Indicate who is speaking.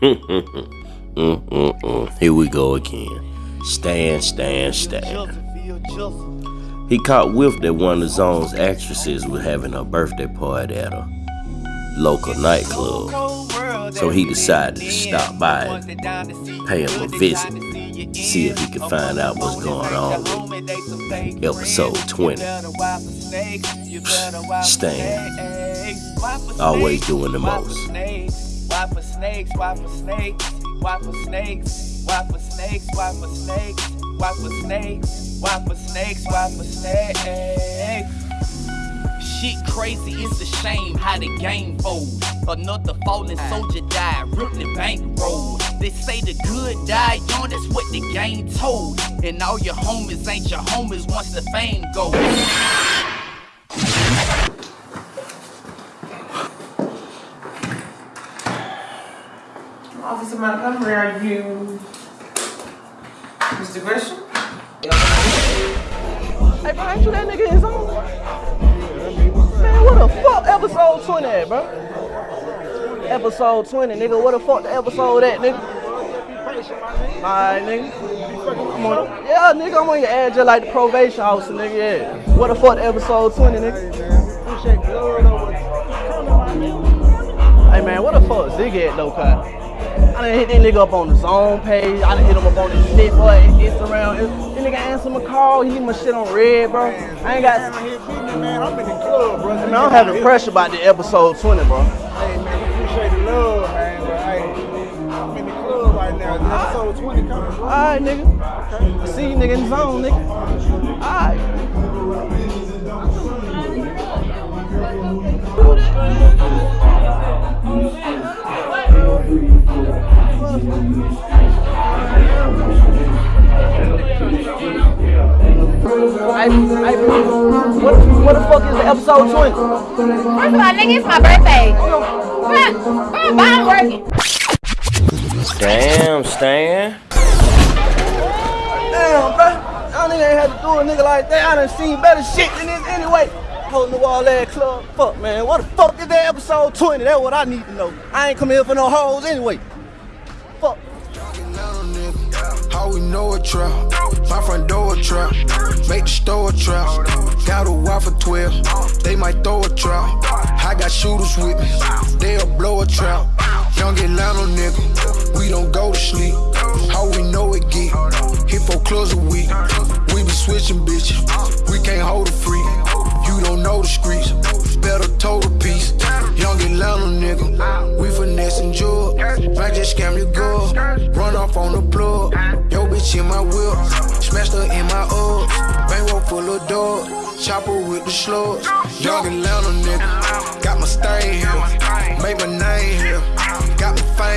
Speaker 1: Here we go again. Stan, Stan, Stan. He caught whiff that one of the zone's actresses was having a birthday party at a local nightclub. So he decided to stop by and pay him a visit, see if he could find out what's going on with episode 20. Stan, always doing the most.
Speaker 2: Snakes, why for snakes, why for snakes, why for snakes, why for snakes, why for snakes, why for snakes, why for snakes. Shit crazy, it's a shame how the game folds. Another fallen soldier died, Brooklyn bankroll. They say the good die young, that's what the game told. And all your homies ain't your homies once the fame goes.
Speaker 3: Officer Montgomery, are you Mr. Gresham?
Speaker 4: Hey, bro, ain't you that nigga his own? Man, what the fuck episode 20 at, bro? Episode 20, nigga. What the fuck the episode at, nigga? Alright, nigga. I'm on, yeah, nigga, I'm on your just like the probation officer, nigga, yeah. What the fuck episode 20, nigga? Hey, man, what the fuck Zig at, though, cuz? I done hit that nigga up on the zone page. I done hit him up on his shit, boy. Instagram. This nigga answer my call. He leave my shit on read, bro. I ain't got.
Speaker 5: Man, I'm in the club, bro.
Speaker 4: Man, I'm having pressure about the episode 20, bro.
Speaker 5: Hey, man, appreciate the love, man. But hey, I'm in the club right now. Episode 20 coming. bro.
Speaker 4: Alright, nigga. See you, nigga, in the zone, nigga. Alright. Hey, hey, what, what the fuck is the episode 20?
Speaker 6: First of all, nigga, it's my birthday. Bro, bro, I'm working.
Speaker 1: Damn, Stan.
Speaker 4: Damn, bro. Y'all nigga ain't had to do a nigga like that. I done seen better shit than this anyway. Holding the wall ass club. Fuck, man. What the fuck is that episode 20? That's what I need to know. I ain't come here for no hoes anyway. Fuck.
Speaker 7: How we know a trap? Wife for 12. They might throw a trap. I got shooters with me. They'll blow a trap. Young Atlanta nigga. We don't go to sleep. How we know it get. Hit four clubs a week. We be switching bitches. We can't hold a freak. You don't know the streets. Better total piece. Young Atlanta nigga. We finessing jewel. Might just scam your girl. Run off on the plug. Yo bitch in my whip. smash her full of dogs. Chopper with the slugs. Young Atlanta nigga. Got my stain here. made my name here. Got my fame